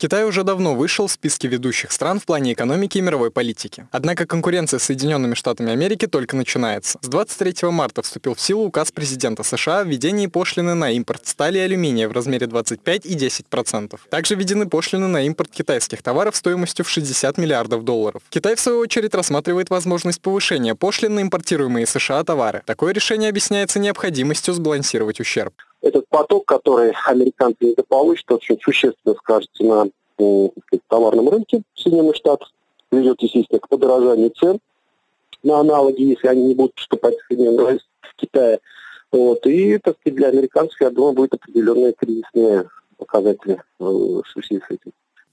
Китай уже давно вышел в списки ведущих стран в плане экономики и мировой политики. Однако конкуренция с Соединенными Штатами Америки только начинается. С 23 марта вступил в силу указ президента США о введении пошлины на импорт стали и алюминия в размере 25 и 10%. Также введены пошлины на импорт китайских товаров стоимостью в 60 миллиардов долларов. Китай, в свою очередь, рассматривает возможность повышения пошлин на импортируемые США товары. Такое решение объясняется необходимостью сбалансировать ущерб этот поток, который американцы недополучат, очень существенно скажется на товарном рынке Соединенных Штатов, ведет, естественно, к подорожанию цен на аналоги, если они не будут поступать в Соединенные в Китае. Вот. И, так сказать, для американцев, я думаю, будет определенные кризисные показатели э, в связи с этим.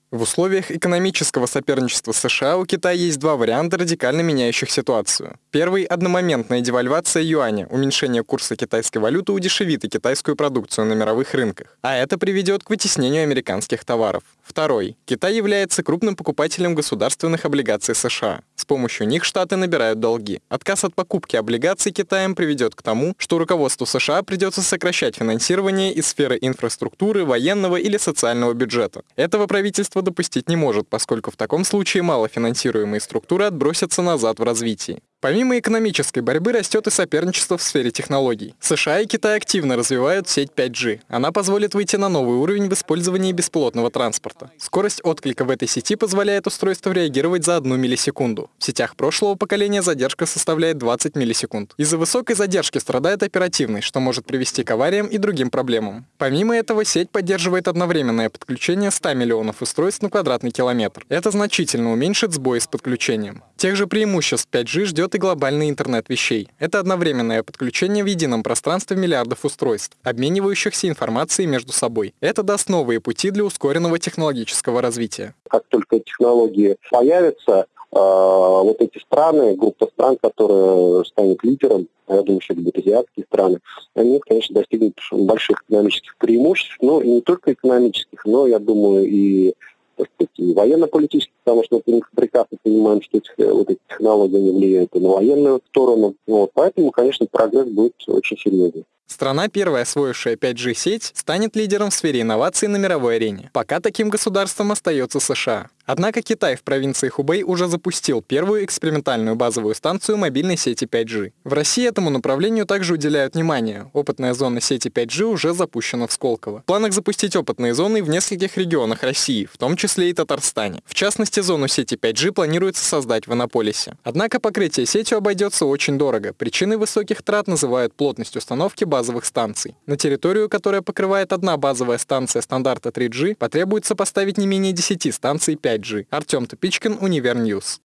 В условиях экономического соперничества США у Китая есть два варианта, радикально меняющих ситуацию. Первый – одномоментная девальвация юаня, уменьшение курса китайской валюты удешевит и китайскую продукцию на мировых рынках, а это приведет к вытеснению американских товаров. Второй. Китай является крупным покупателем государственных облигаций США. С помощью них Штаты набирают долги. Отказ от покупки облигаций Китаем приведет к тому, что руководству США придется сокращать финансирование из сферы инфраструктуры, военного или социального бюджета. Этого правительство допустить не может, поскольку в таком случае малофинансируемые структуры отбросятся назад в развитии. Помимо экономической борьбы растет и соперничество в сфере технологий. США и Китай активно развивают сеть 5G. Она позволит выйти на новый уровень в использовании беспилотного транспорта. Скорость отклика в этой сети позволяет устройству реагировать за одну миллисекунду. В сетях прошлого поколения задержка составляет 20 миллисекунд. Из-за высокой задержки страдает оперативность, что может привести к авариям и другим проблемам. Помимо этого, сеть поддерживает одновременное подключение 100 миллионов устройств на квадратный километр. Это значительно уменьшит сбои с подключением. Тех же преимуществ 5G ждет идет и глобальный интернет вещей. Это одновременное подключение в едином пространстве миллиардов устройств, обменивающихся информацией между собой. Это даст новые пути для ускоренного технологического развития. Как только технологии появятся, а, вот эти страны, группа стран, которые станет лидером, я думаю, что это будут азиатские страны, они, конечно, достигнут больших экономических преимуществ, но и не только экономических, но, я думаю, и так сказать, и военно-политически, потому что мы прекрасно понимаем, что эти, вот эти технологии не влияют и на военную сторону. Вот, поэтому, конечно, прогресс будет очень серьезный. Страна, первая освоившая 5G-сеть, станет лидером в сфере инноваций на мировой арене. Пока таким государством остается США. Однако Китай в провинции Хубэй уже запустил первую экспериментальную базовую станцию мобильной сети 5G. В России этому направлению также уделяют внимание. Опытная зона сети 5G уже запущена в Сколково. В планах запустить опытные зоны в нескольких регионах России, в том числе и Татарстане. В частности, зону сети 5G планируется создать в Иннополисе. Однако покрытие сетью обойдется очень дорого. Причиной высоких трат называют плотность установки базовых станций. На территорию, которая покрывает одна базовая станция стандарта 3G, потребуется поставить не менее 10 станций 5G. Артем Тупичкин, Универньюз.